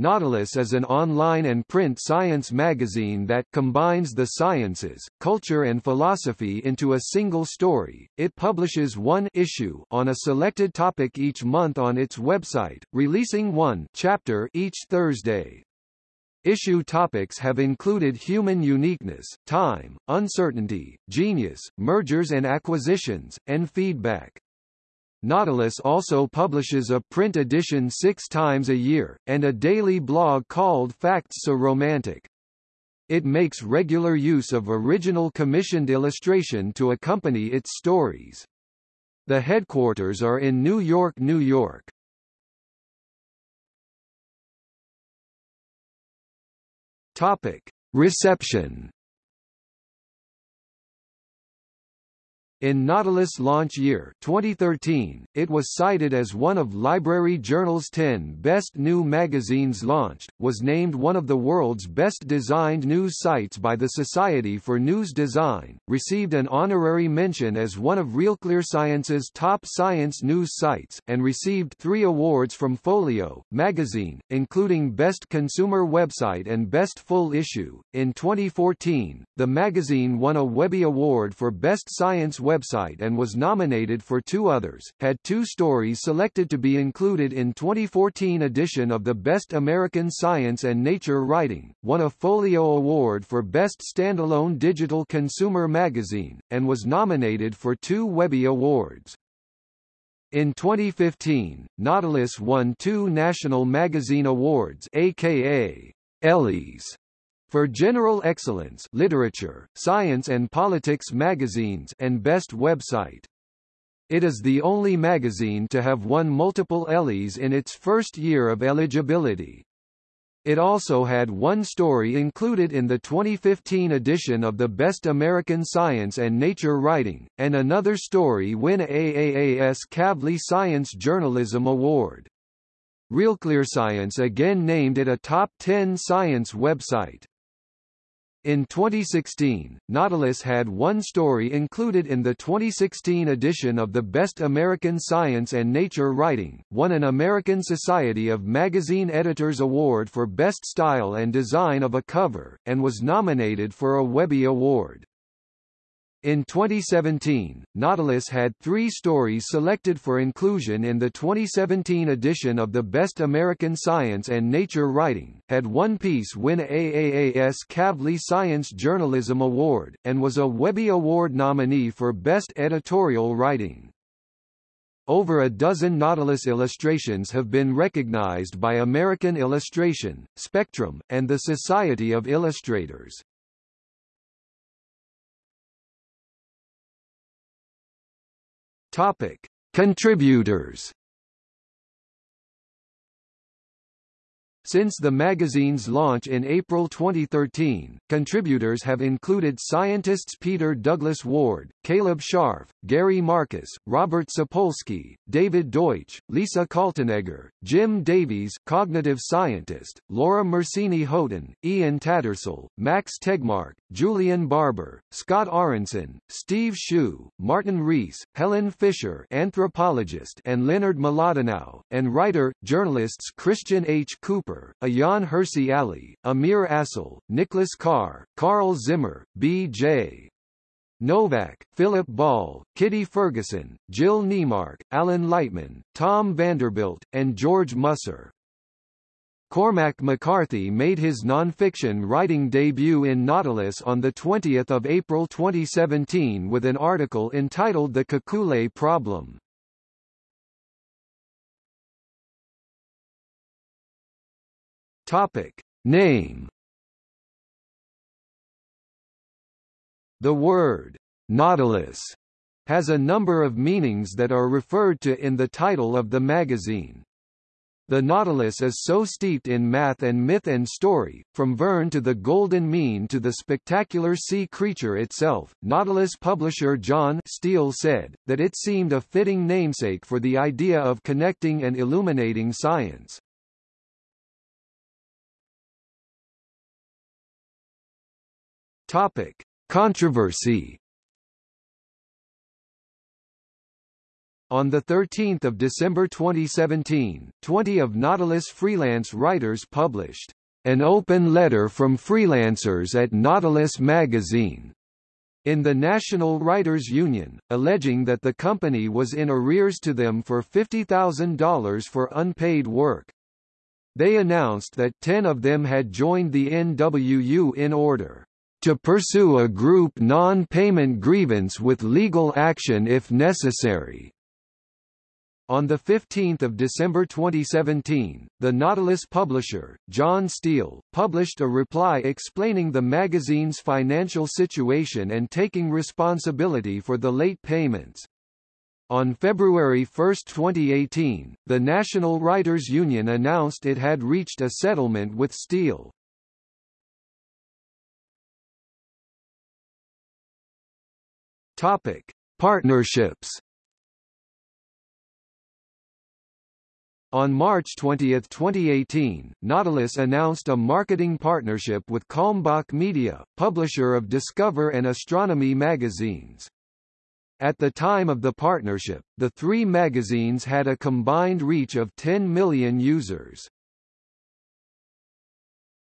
Nautilus is an online and print science magazine that combines the sciences, culture and philosophy into a single story. It publishes one issue on a selected topic each month on its website, releasing one chapter each Thursday. Issue topics have included human uniqueness, time, uncertainty, genius, mergers and acquisitions, and feedback. Nautilus also publishes a print edition six times a year, and a daily blog called Facts So Romantic. It makes regular use of original commissioned illustration to accompany its stories. The headquarters are in New York, New York. Topic. Reception In Nautilus launch year 2013, it was cited as one of Library Journal's 10 best new magazines launched, was named one of the world's best designed news sites by the Society for News Design, received an honorary mention as one of Realclear Science's top science news sites, and received three awards from Folio magazine, including Best Consumer Website and Best Full Issue. In 2014, the magazine won a Webby Award for Best Science website and was nominated for two others, had two stories selected to be included in 2014 edition of the Best American Science and Nature Writing, won a Folio Award for Best Standalone Digital Consumer Magazine, and was nominated for two Webby Awards. In 2015, Nautilus won two National Magazine Awards aka Ellies for General Excellence Literature, Science and Politics magazines and Best Website. It is the only magazine to have won multiple Ellies in its first year of eligibility. It also had one story included in the 2015 edition of the Best American Science and Nature Writing, and another story win AAAS Kavli Science Journalism Award. Realclearscience again named it a top 10 science website. In 2016, Nautilus had one story included in the 2016 edition of the Best American Science and Nature Writing, won an American Society of Magazine Editors Award for Best Style and Design of a Cover, and was nominated for a Webby Award. In 2017, Nautilus had three stories selected for inclusion in the 2017 edition of the Best American Science and Nature Writing, had one piece win AAAS Kavli Science Journalism Award, and was a Webby Award nominee for Best Editorial Writing. Over a dozen Nautilus illustrations have been recognized by American Illustration, Spectrum, and the Society of Illustrators. Topic: Contributors. Since the magazine's launch in April 2013, contributors have included scientists Peter Douglas Ward, Caleb Scharf, Gary Marcus, Robert Sapolsky, David Deutsch, Lisa Kaltenegger, Jim Davies cognitive scientist, Laura Mersini Houghton, Ian Tattersall, Max Tegmark, Julian Barbour, Scott Aaronson, Steve Hsu, Martin Rees, Helen Fisher anthropologist and Leonard Mlodinow, and writer, journalists Christian H. Cooper, Ayaan Hirsi Ali, Amir Aczel, Nicholas Carr, Carl Zimmer, B.J. Novak, Philip Ball, Kitty Ferguson, Jill Neimark, Alan Lightman, Tom Vanderbilt, and George Musser. Cormac McCarthy made his nonfiction writing debut in Nautilus on 20 April 2017 with an article entitled The Kekulé Problem. Topic. Name The word Nautilus has a number of meanings that are referred to in the title of the magazine. The Nautilus is so steeped in math and myth and story, from Verne to the Golden Mean to the spectacular sea creature itself. Nautilus publisher John Steele said, that it seemed a fitting namesake for the idea of connecting and illuminating science. Topic. Controversy On 13 December 2017, 20 of Nautilus freelance writers published an open letter from freelancers at Nautilus magazine in the National Writers Union, alleging that the company was in arrears to them for $50,000 for unpaid work. They announced that 10 of them had joined the NWU in order to pursue a group non-payment grievance with legal action if necessary. On 15 December 2017, the Nautilus publisher, John Steele, published a reply explaining the magazine's financial situation and taking responsibility for the late payments. On February 1, 2018, the National Writers Union announced it had reached a settlement with Steele. Topic: Partnerships On March 20, 2018, Nautilus announced a marketing partnership with Kalmbach Media, publisher of Discover and Astronomy magazines. At the time of the partnership, the three magazines had a combined reach of 10 million users.